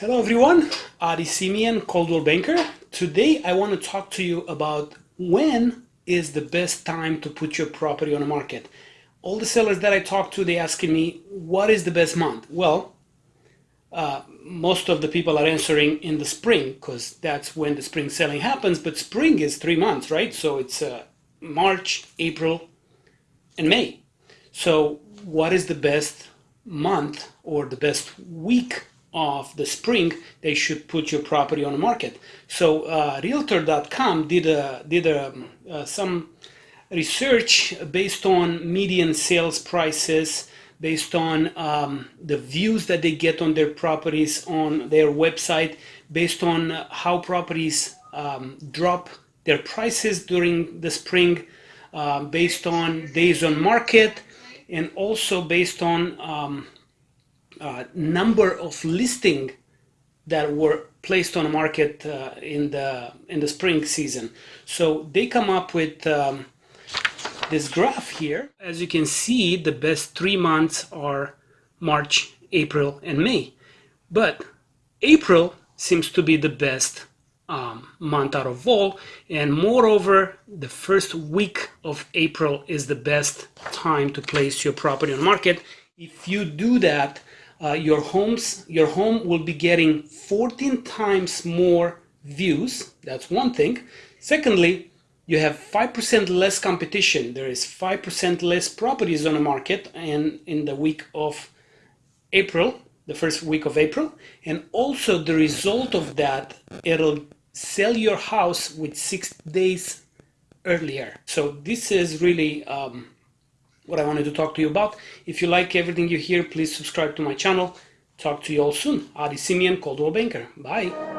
Hello everyone, Adi Simeon, Coldwell Banker. Today I want to talk to you about when is the best time to put your property on the market. All the sellers that I talk to, they asking me, what is the best month? Well, uh, most of the people are answering in the spring because that's when the spring selling happens, but spring is three months, right? So it's uh, March, April, and May. So what is the best month or the best week of the spring, they should put your property on the market. So uh, Realtor.com did a, did a, uh, some research based on median sales prices, based on um, the views that they get on their properties on their website, based on how properties um, drop their prices during the spring, uh, based on days on market, and also based on um, uh, number of listing that were placed on the market uh, in the in the spring season. So they come up with um, this graph here. As you can see, the best three months are March, April, and May. But April seems to be the best um, month out of all. And moreover, the first week of April is the best time to place your property on market. If you do that, uh, your homes your home will be getting 14 times more views. That's one thing. Secondly you have 5% less competition. There is 5% less properties on the market and in the week of April the first week of April. And also the result of that it'll sell your house with six days earlier. So this is really um, what I wanted to talk to you about. If you like everything you hear, please subscribe to my channel. Talk to you all soon. Adi Simeon, Coldwell Banker. Bye.